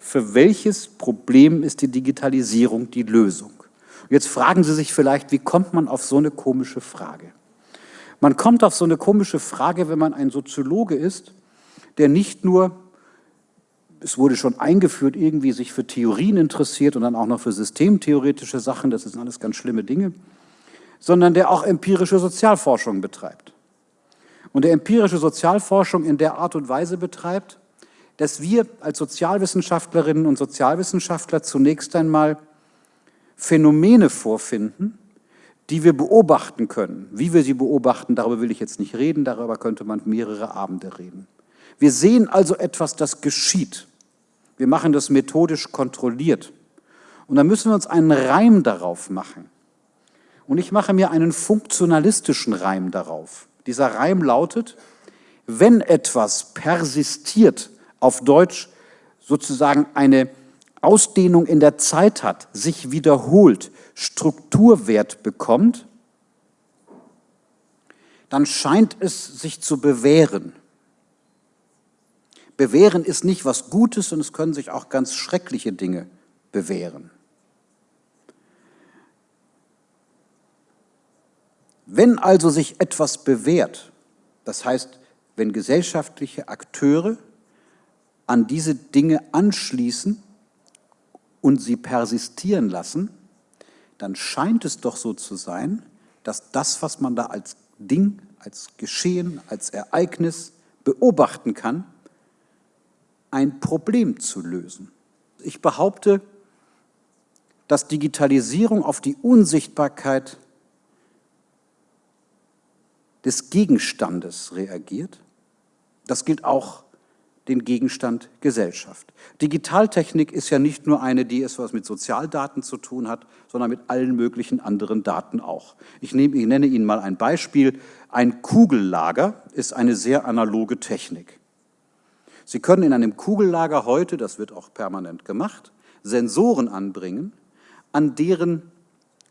für welches Problem ist die Digitalisierung die Lösung? Jetzt fragen Sie sich vielleicht, wie kommt man auf so eine komische Frage? Man kommt auf so eine komische Frage, wenn man ein Soziologe ist, der nicht nur, es wurde schon eingeführt, irgendwie sich für Theorien interessiert und dann auch noch für systemtheoretische Sachen, das sind alles ganz schlimme Dinge, sondern der auch empirische Sozialforschung betreibt. Und der empirische Sozialforschung in der Art und Weise betreibt, dass wir als Sozialwissenschaftlerinnen und Sozialwissenschaftler zunächst einmal Phänomene vorfinden, die wir beobachten können. Wie wir sie beobachten, darüber will ich jetzt nicht reden, darüber könnte man mehrere Abende reden. Wir sehen also etwas, das geschieht. Wir machen das methodisch kontrolliert. Und dann müssen wir uns einen Reim darauf machen. Und ich mache mir einen funktionalistischen Reim darauf. Dieser Reim lautet, wenn etwas persistiert, auf Deutsch sozusagen eine Ausdehnung in der Zeit hat, sich wiederholt, Strukturwert bekommt, dann scheint es sich zu bewähren. Bewähren ist nicht was Gutes und es können sich auch ganz schreckliche Dinge bewähren. Wenn also sich etwas bewährt, das heißt, wenn gesellschaftliche Akteure an diese Dinge anschließen und sie persistieren lassen, dann scheint es doch so zu sein, dass das, was man da als Ding, als Geschehen, als Ereignis beobachten kann, ein Problem zu lösen. Ich behaupte, dass Digitalisierung auf die Unsichtbarkeit des Gegenstandes reagiert. Das gilt auch den Gegenstand Gesellschaft. Digitaltechnik ist ja nicht nur eine, die etwas mit Sozialdaten zu tun hat, sondern mit allen möglichen anderen Daten auch. Ich, nehme, ich nenne Ihnen mal ein Beispiel. Ein Kugellager ist eine sehr analoge Technik. Sie können in einem Kugellager heute, das wird auch permanent gemacht, Sensoren anbringen, an deren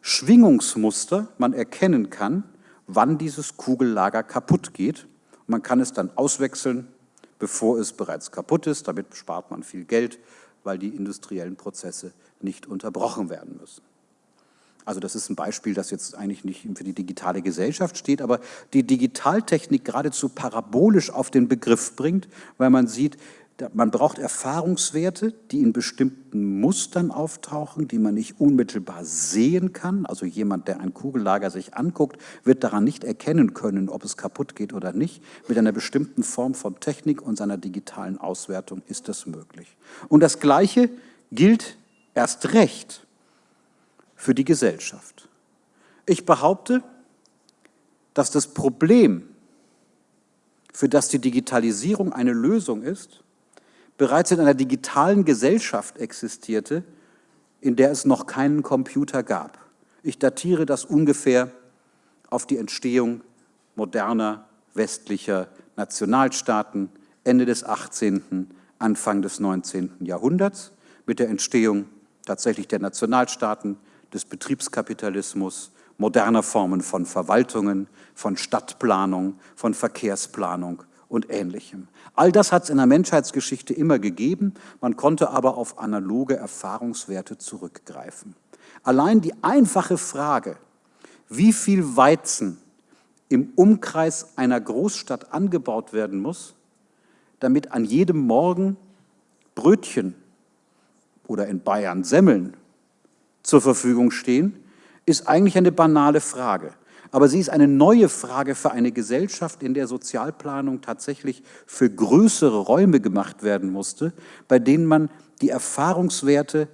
Schwingungsmuster man erkennen kann, wann dieses Kugellager kaputt geht. Man kann es dann auswechseln, bevor es bereits kaputt ist. Damit spart man viel Geld, weil die industriellen Prozesse nicht unterbrochen werden müssen. Also das ist ein Beispiel, das jetzt eigentlich nicht für die digitale Gesellschaft steht, aber die Digitaltechnik geradezu parabolisch auf den Begriff bringt, weil man sieht, man braucht Erfahrungswerte, die in bestimmten Mustern auftauchen, die man nicht unmittelbar sehen kann. Also jemand, der ein Kugellager sich anguckt, wird daran nicht erkennen können, ob es kaputt geht oder nicht. Mit einer bestimmten Form von Technik und seiner digitalen Auswertung ist das möglich. Und das Gleiche gilt erst recht für die Gesellschaft. Ich behaupte, dass das Problem, für das die Digitalisierung eine Lösung ist, bereits in einer digitalen Gesellschaft existierte, in der es noch keinen Computer gab. Ich datiere das ungefähr auf die Entstehung moderner westlicher Nationalstaaten Ende des 18., Anfang des 19. Jahrhunderts mit der Entstehung tatsächlich der Nationalstaaten, des Betriebskapitalismus, moderner Formen von Verwaltungen, von Stadtplanung, von Verkehrsplanung und Ähnlichem. All das hat es in der Menschheitsgeschichte immer gegeben, man konnte aber auf analoge Erfahrungswerte zurückgreifen. Allein die einfache Frage, wie viel Weizen im Umkreis einer Großstadt angebaut werden muss, damit an jedem Morgen Brötchen oder in Bayern Semmeln zur Verfügung stehen, ist eigentlich eine banale Frage. Aber sie ist eine neue Frage für eine Gesellschaft, in der Sozialplanung tatsächlich für größere Räume gemacht werden musste, bei denen man die Erfahrungswerte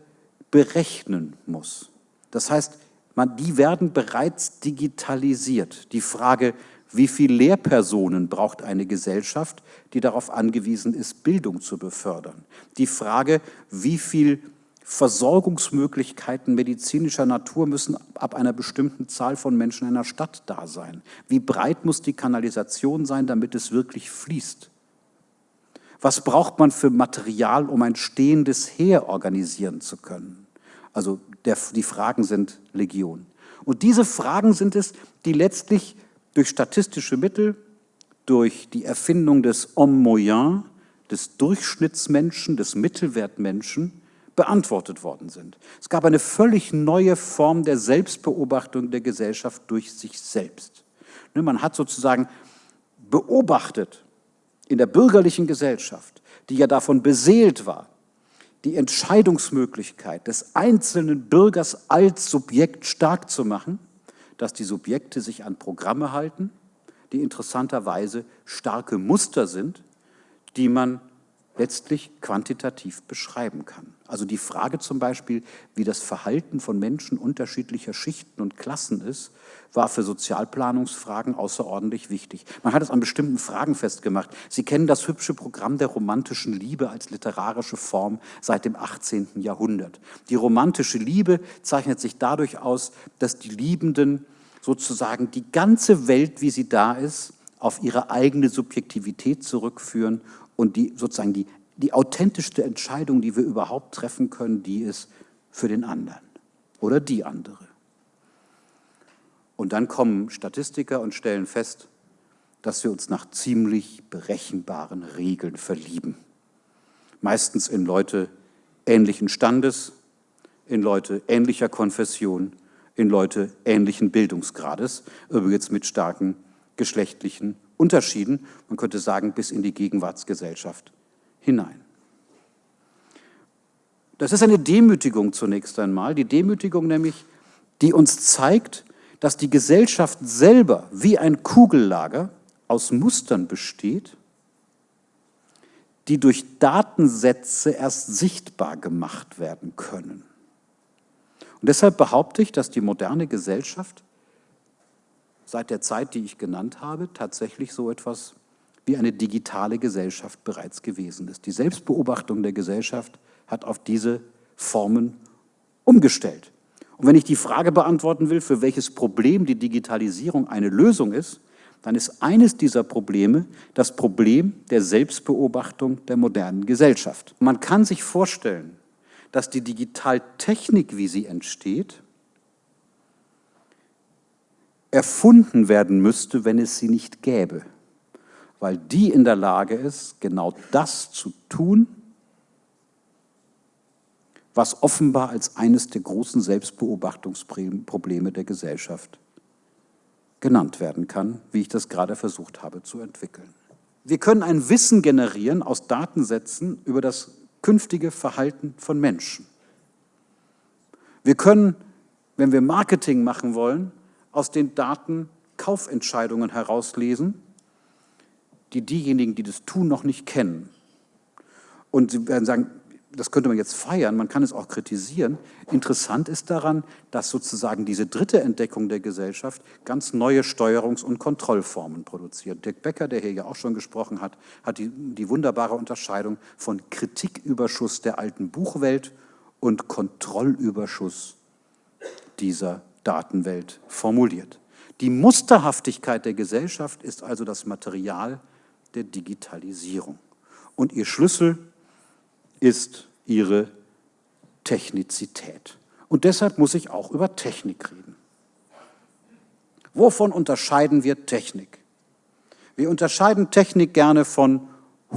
berechnen muss. Das heißt, man, die werden bereits digitalisiert. Die Frage, wie viele Lehrpersonen braucht eine Gesellschaft, die darauf angewiesen ist, Bildung zu befördern? Die Frage, wie viel Versorgungsmöglichkeiten medizinischer Natur müssen ab einer bestimmten Zahl von Menschen in einer Stadt da sein. Wie breit muss die Kanalisation sein, damit es wirklich fließt? Was braucht man für Material, um ein stehendes Heer organisieren zu können? Also der, die Fragen sind Legion. Und diese Fragen sind es, die letztlich durch statistische Mittel, durch die Erfindung des Homme moyen, des Durchschnittsmenschen, des Mittelwertmenschen beantwortet worden sind. Es gab eine völlig neue Form der Selbstbeobachtung der Gesellschaft durch sich selbst. Ne, man hat sozusagen beobachtet in der bürgerlichen Gesellschaft, die ja davon beseelt war, die Entscheidungsmöglichkeit des einzelnen Bürgers als Subjekt stark zu machen, dass die Subjekte sich an Programme halten, die interessanterweise starke Muster sind, die man letztlich quantitativ beschreiben kann. Also die Frage zum Beispiel, wie das Verhalten von Menschen unterschiedlicher Schichten und Klassen ist, war für Sozialplanungsfragen außerordentlich wichtig. Man hat es an bestimmten Fragen festgemacht. Sie kennen das hübsche Programm der romantischen Liebe als literarische Form seit dem 18. Jahrhundert. Die romantische Liebe zeichnet sich dadurch aus, dass die Liebenden sozusagen die ganze Welt, wie sie da ist, auf ihre eigene Subjektivität zurückführen und die sozusagen die, die authentischste Entscheidung, die wir überhaupt treffen können, die ist für den anderen oder die andere. Und dann kommen Statistiker und stellen fest, dass wir uns nach ziemlich berechenbaren Regeln verlieben. Meistens in Leute ähnlichen Standes, in Leute ähnlicher Konfession, in Leute ähnlichen Bildungsgrades, übrigens mit starken geschlechtlichen Unterschieden, man könnte sagen, bis in die Gegenwartsgesellschaft hinein. Das ist eine Demütigung zunächst einmal, die Demütigung nämlich, die uns zeigt, dass die Gesellschaft selber wie ein Kugellager aus Mustern besteht, die durch Datensätze erst sichtbar gemacht werden können. Und deshalb behaupte ich, dass die moderne Gesellschaft seit der Zeit, die ich genannt habe, tatsächlich so etwas wie eine digitale Gesellschaft bereits gewesen ist. Die Selbstbeobachtung der Gesellschaft hat auf diese Formen umgestellt. Und wenn ich die Frage beantworten will, für welches Problem die Digitalisierung eine Lösung ist, dann ist eines dieser Probleme das Problem der Selbstbeobachtung der modernen Gesellschaft. Man kann sich vorstellen, dass die Digitaltechnik, wie sie entsteht, erfunden werden müsste, wenn es sie nicht gäbe, weil die in der Lage ist, genau das zu tun, was offenbar als eines der großen Selbstbeobachtungsprobleme der Gesellschaft genannt werden kann, wie ich das gerade versucht habe zu entwickeln. Wir können ein Wissen generieren aus Datensätzen über das künftige Verhalten von Menschen. Wir können, wenn wir Marketing machen wollen, aus den Daten Kaufentscheidungen herauslesen, die diejenigen, die das tun, noch nicht kennen. Und Sie werden sagen, das könnte man jetzt feiern, man kann es auch kritisieren. Interessant ist daran, dass sozusagen diese dritte Entdeckung der Gesellschaft ganz neue Steuerungs- und Kontrollformen produziert. Dirk Becker, der hier ja auch schon gesprochen hat, hat die, die wunderbare Unterscheidung von Kritiküberschuss der alten Buchwelt und Kontrollüberschuss dieser Datenwelt formuliert. Die Musterhaftigkeit der Gesellschaft ist also das Material der Digitalisierung. Und ihr Schlüssel ist ihre Technizität. Und deshalb muss ich auch über Technik reden. Wovon unterscheiden wir Technik? Wir unterscheiden Technik gerne von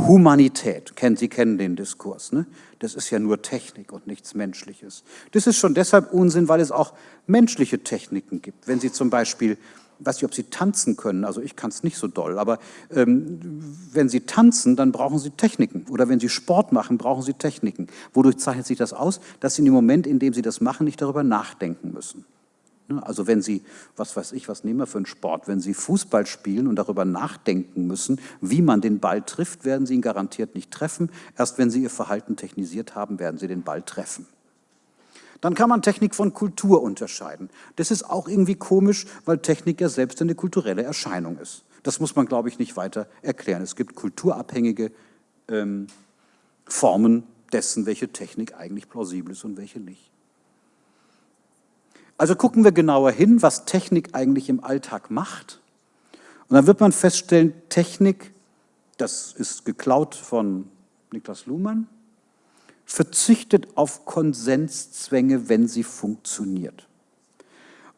Humanität. Sie kennen den Diskurs. Ne? Das ist ja nur Technik und nichts Menschliches. Das ist schon deshalb Unsinn, weil es auch menschliche Techniken gibt. Wenn Sie zum Beispiel, ich weiß nicht, ob Sie tanzen können, also ich kann es nicht so doll, aber ähm, wenn Sie tanzen, dann brauchen Sie Techniken. Oder wenn Sie Sport machen, brauchen Sie Techniken. Wodurch zeichnet sich das aus? Dass Sie in dem Moment, in dem Sie das machen, nicht darüber nachdenken müssen. Ne, also wenn Sie, was weiß ich, was nehmen wir für einen Sport, wenn Sie Fußball spielen und darüber nachdenken müssen, wie man den Ball trifft, werden Sie ihn garantiert nicht treffen. Erst wenn Sie Ihr Verhalten technisiert haben, werden Sie den Ball treffen. Dann kann man Technik von Kultur unterscheiden. Das ist auch irgendwie komisch, weil Technik ja selbst eine kulturelle Erscheinung ist. Das muss man, glaube ich, nicht weiter erklären. Es gibt kulturabhängige ähm, Formen dessen, welche Technik eigentlich plausibel ist und welche nicht. Also gucken wir genauer hin, was Technik eigentlich im Alltag macht. Und dann wird man feststellen, Technik, das ist geklaut von Niklas Luhmann, verzichtet auf Konsenszwänge, wenn sie funktioniert.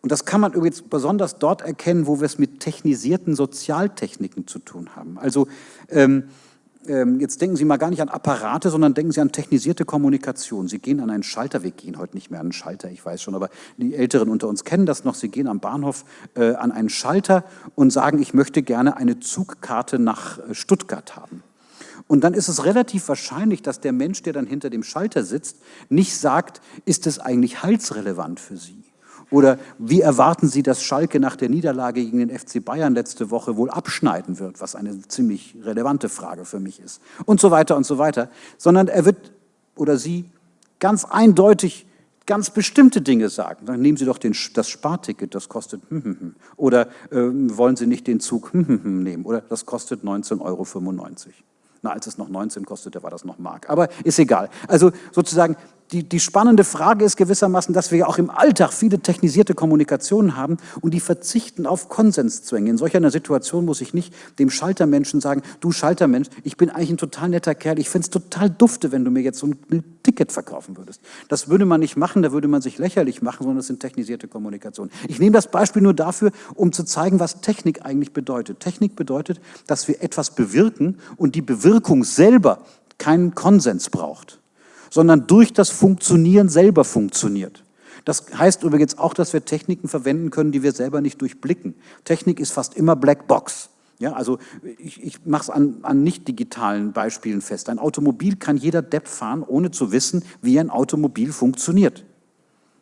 Und das kann man übrigens besonders dort erkennen, wo wir es mit technisierten Sozialtechniken zu tun haben. Also ähm, jetzt denken Sie mal gar nicht an Apparate, sondern denken Sie an technisierte Kommunikation. Sie gehen an einen Schalter, wir gehen heute nicht mehr an einen Schalter, ich weiß schon, aber die Älteren unter uns kennen das noch. Sie gehen am Bahnhof äh, an einen Schalter und sagen, ich möchte gerne eine Zugkarte nach äh, Stuttgart haben. Und dann ist es relativ wahrscheinlich, dass der Mensch, der dann hinter dem Schalter sitzt, nicht sagt, ist es eigentlich heilsrelevant für Sie? Oder wie erwarten Sie, dass Schalke nach der Niederlage gegen den FC Bayern letzte Woche wohl abschneiden wird, was eine ziemlich relevante Frage für mich ist. Und so weiter und so weiter. Sondern er wird oder sie ganz eindeutig ganz bestimmte Dinge sagen. Dann nehmen Sie doch den, das Sparticket, das kostet hm, hm, hm. oder äh, wollen Sie nicht den Zug hm, hm, hm, nehmen oder das kostet 19,95 Euro. Na, als es noch 19 kostete, war das noch Mark. Aber ist egal. Also sozusagen die, die spannende Frage ist gewissermaßen, dass wir ja auch im Alltag viele technisierte Kommunikationen haben und die verzichten auf Konsenszwänge. In solch einer Situation muss ich nicht dem Schaltermenschen sagen, du Schaltermensch, ich bin eigentlich ein total netter Kerl, ich fände es total dufte, wenn du mir jetzt so ein Ticket verkaufen würdest. Das würde man nicht machen, da würde man sich lächerlich machen, sondern das sind technisierte Kommunikationen. Ich nehme das Beispiel nur dafür, um zu zeigen, was Technik eigentlich bedeutet. Technik bedeutet, dass wir etwas bewirken und die Bewirkung selber keinen Konsens braucht sondern durch das Funktionieren selber funktioniert. Das heißt übrigens auch, dass wir Techniken verwenden können, die wir selber nicht durchblicken. Technik ist fast immer Black Box. Ja, also ich, ich mache es an, an nicht digitalen Beispielen fest. Ein Automobil kann jeder Depp fahren, ohne zu wissen, wie ein Automobil funktioniert.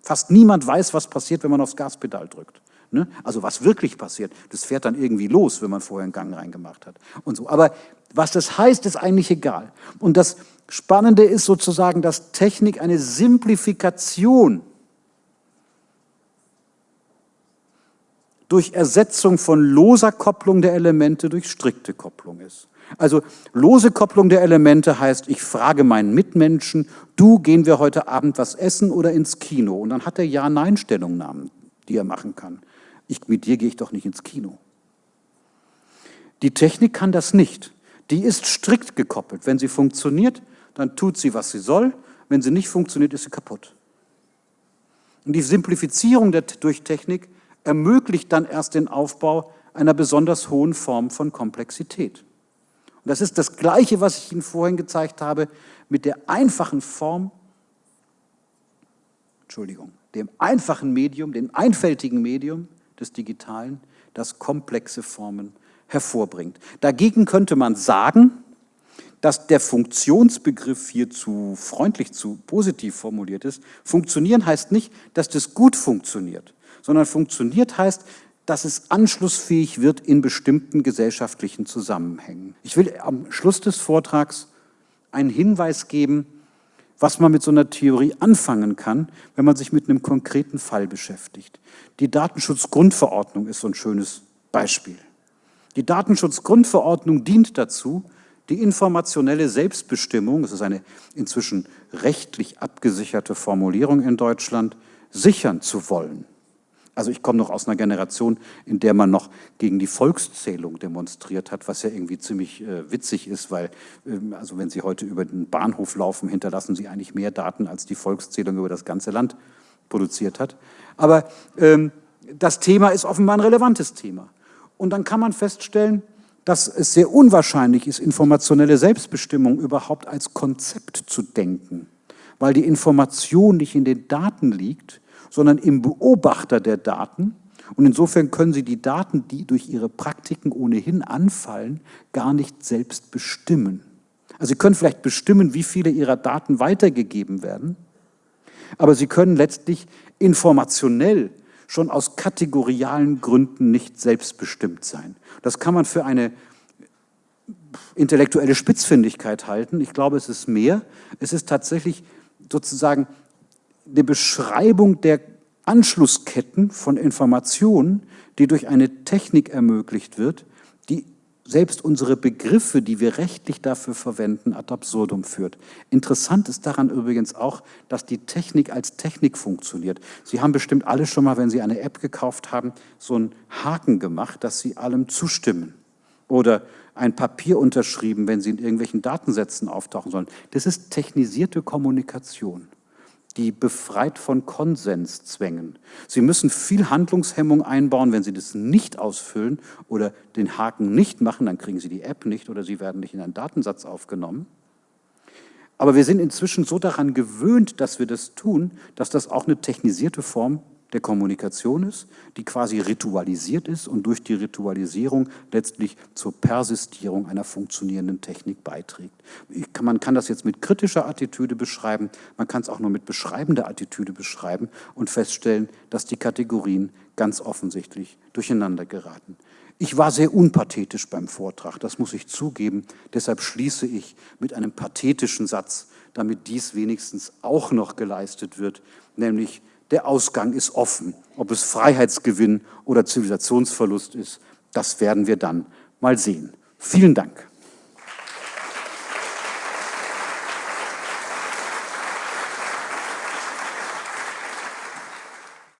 Fast niemand weiß, was passiert, wenn man aufs Gaspedal drückt. Ne? Also was wirklich passiert, das fährt dann irgendwie los, wenn man vorher einen Gang reingemacht hat. Und so. Aber was das heißt, ist eigentlich egal. Und das Spannende ist sozusagen, dass Technik eine Simplifikation durch Ersetzung von loser Kopplung der Elemente durch strikte Kopplung ist. Also lose Kopplung der Elemente heißt, ich frage meinen Mitmenschen, du, gehen wir heute Abend was essen oder ins Kino? Und dann hat er Ja-Nein-Stellungnahmen, die er machen kann. Ich, mit dir gehe ich doch nicht ins Kino. Die Technik kann das nicht. Die ist strikt gekoppelt. Wenn sie funktioniert, dann tut sie, was sie soll. Wenn sie nicht funktioniert, ist sie kaputt. Und die Simplifizierung der, durch Technik ermöglicht dann erst den Aufbau einer besonders hohen Form von Komplexität. Und das ist das Gleiche, was ich Ihnen vorhin gezeigt habe, mit der einfachen Form, Entschuldigung, dem einfachen Medium, dem einfältigen Medium des Digitalen, das komplexe Formen hervorbringt. Dagegen könnte man sagen, dass der Funktionsbegriff hier zu freundlich, zu positiv formuliert ist. Funktionieren heißt nicht, dass das gut funktioniert, sondern funktioniert heißt, dass es anschlussfähig wird in bestimmten gesellschaftlichen Zusammenhängen. Ich will am Schluss des Vortrags einen Hinweis geben, was man mit so einer Theorie anfangen kann, wenn man sich mit einem konkreten Fall beschäftigt. Die Datenschutzgrundverordnung ist so ein schönes Beispiel. Die Datenschutzgrundverordnung dient dazu, die informationelle Selbstbestimmung, das ist eine inzwischen rechtlich abgesicherte Formulierung in Deutschland, sichern zu wollen. Also ich komme noch aus einer Generation, in der man noch gegen die Volkszählung demonstriert hat, was ja irgendwie ziemlich äh, witzig ist, weil, ähm, also wenn Sie heute über den Bahnhof laufen, hinterlassen Sie eigentlich mehr Daten, als die Volkszählung über das ganze Land produziert hat. Aber ähm, das Thema ist offenbar ein relevantes Thema. Und dann kann man feststellen, dass es sehr unwahrscheinlich ist, informationelle Selbstbestimmung überhaupt als Konzept zu denken, weil die Information nicht in den Daten liegt, sondern im Beobachter der Daten. Und insofern können Sie die Daten, die durch Ihre Praktiken ohnehin anfallen, gar nicht selbst bestimmen. Also Sie können vielleicht bestimmen, wie viele Ihrer Daten weitergegeben werden, aber Sie können letztlich informationell schon aus kategorialen Gründen nicht selbstbestimmt sein. Das kann man für eine intellektuelle Spitzfindigkeit halten. Ich glaube, es ist mehr. Es ist tatsächlich sozusagen eine Beschreibung der Anschlussketten von Informationen, die durch eine Technik ermöglicht wird, selbst unsere Begriffe, die wir rechtlich dafür verwenden, ad absurdum führt. Interessant ist daran übrigens auch, dass die Technik als Technik funktioniert. Sie haben bestimmt alle schon mal, wenn Sie eine App gekauft haben, so einen Haken gemacht, dass Sie allem zustimmen. Oder ein Papier unterschrieben, wenn Sie in irgendwelchen Datensätzen auftauchen sollen. Das ist technisierte Kommunikation. Die befreit von Konsenszwängen. Sie müssen viel Handlungshemmung einbauen, wenn Sie das nicht ausfüllen oder den Haken nicht machen, dann kriegen Sie die App nicht oder Sie werden nicht in einen Datensatz aufgenommen. Aber wir sind inzwischen so daran gewöhnt, dass wir das tun, dass das auch eine technisierte Form der Kommunikation ist, die quasi ritualisiert ist und durch die Ritualisierung letztlich zur Persistierung einer funktionierenden Technik beiträgt. Man kann das jetzt mit kritischer Attitüde beschreiben, man kann es auch nur mit beschreibender Attitüde beschreiben und feststellen, dass die Kategorien ganz offensichtlich durcheinander geraten. Ich war sehr unpathetisch beim Vortrag, das muss ich zugeben. Deshalb schließe ich mit einem pathetischen Satz, damit dies wenigstens auch noch geleistet wird, nämlich der Ausgang ist offen. Ob es Freiheitsgewinn oder Zivilisationsverlust ist, das werden wir dann mal sehen. Vielen Dank.